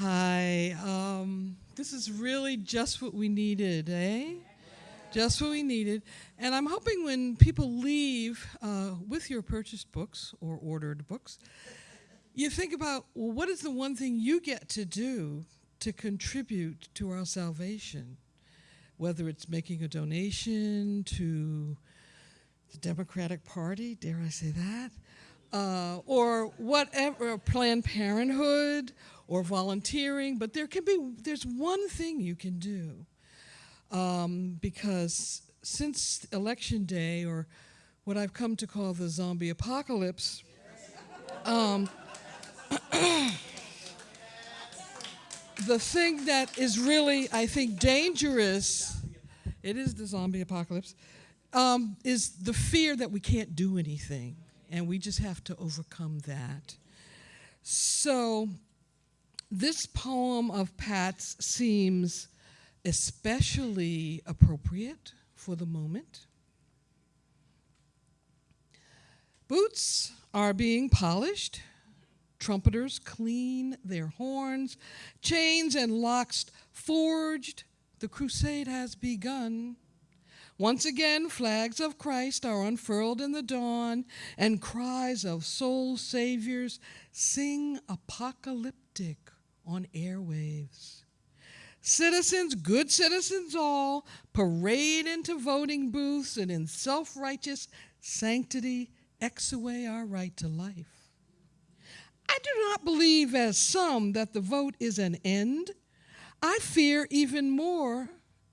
Hi. Um, this is really just what we needed, eh? Just what we needed. And I'm hoping when people leave uh, with your purchased books or ordered books, you think about well, what is the one thing you get to do to contribute to our salvation? Whether it's making a donation to the Democratic Party, dare I say that, uh, or whatever, Planned Parenthood, or volunteering, but there can be, there's one thing you can do. Um, because since election day, or what I've come to call the zombie apocalypse, um, the thing that is really, I think, dangerous, it is the zombie apocalypse, um, is the fear that we can't do anything, and we just have to overcome that. So this poem of Pat's seems especially appropriate for the moment. Boots are being polished, trumpeters clean their horns, chains and locks forged, the crusade has begun. Once again, flags of Christ are unfurled in the dawn, and cries of soul saviors sing apocalyptic on airwaves. Citizens, good citizens all, parade into voting booths and in self righteous sanctity ex away our right to life. I do not believe, as some, that the vote is an end. I fear even more,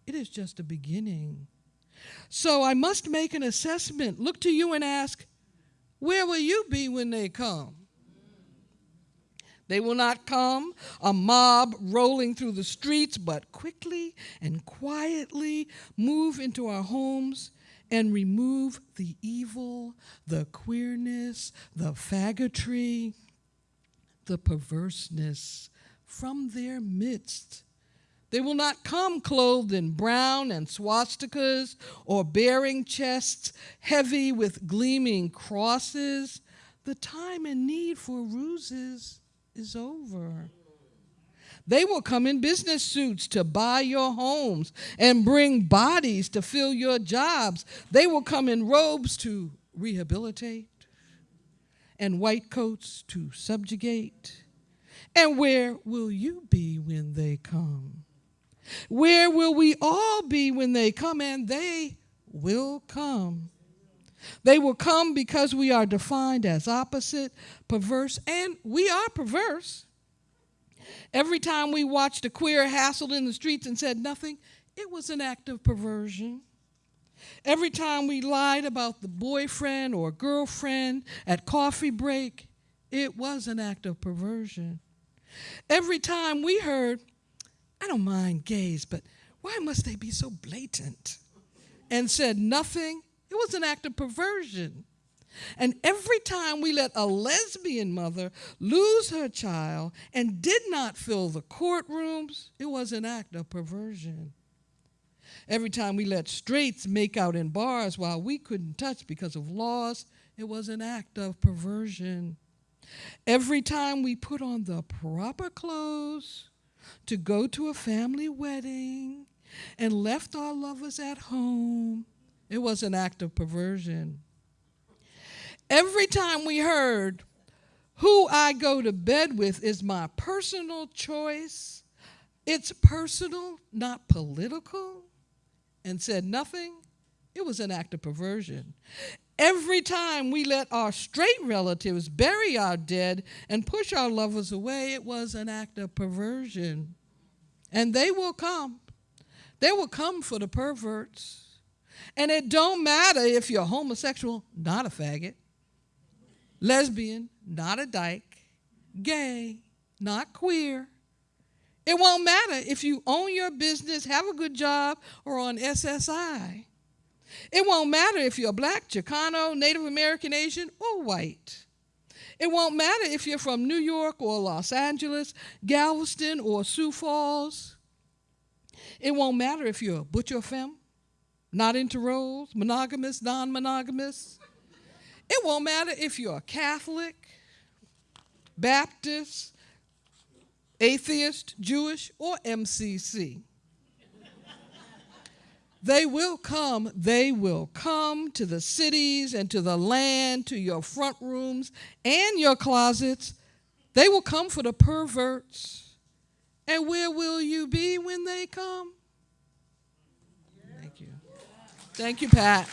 it is just a beginning. So I must make an assessment, look to you and ask, where will you be when they come? They will not come, a mob rolling through the streets, but quickly and quietly move into our homes and remove the evil, the queerness, the faggotry, the perverseness from their midst. They will not come clothed in brown and swastikas or bearing chests heavy with gleaming crosses. The time and need for ruses is over. They will come in business suits to buy your homes and bring bodies to fill your jobs. They will come in robes to rehabilitate and white coats to subjugate. And where will you be when they come? Where will we all be when they come? And they will come. They will come because we are defined as opposite, perverse, and we are perverse. Every time we watched a queer hassled in the streets and said nothing, it was an act of perversion. Every time we lied about the boyfriend or girlfriend at coffee break, it was an act of perversion. Every time we heard, I don't mind gays, but why must they be so blatant? And said nothing, it was an act of perversion. And every time we let a lesbian mother lose her child and did not fill the courtrooms, it was an act of perversion. Every time we let straights make out in bars while we couldn't touch because of laws, it was an act of perversion. Every time we put on the proper clothes to go to a family wedding and left our lovers at home, it was an act of perversion. Every time we heard, who I go to bed with is my personal choice, it's personal, not political, and said nothing, it was an act of perversion. Every time we let our straight relatives bury our dead and push our lovers away, it was an act of perversion. And they will come. They will come for the perverts. And it don't matter if you're homosexual, not a faggot, lesbian, not a dyke, gay, not queer. It won't matter if you own your business, have a good job, or on SSI. It won't matter if you're black, Chicano, Native American, Asian, or white. It won't matter if you're from New York or Los Angeles, Galveston or Sioux Falls. It won't matter if you're a butcher femme, not into roles, monogamous, non monogamous. It won't matter if you're a Catholic, Baptist, atheist, Jewish, or MCC. They will come, they will come to the cities and to the land, to your front rooms and your closets. They will come for the perverts. And where will you be when they come? Thank you. Thank you, Pat.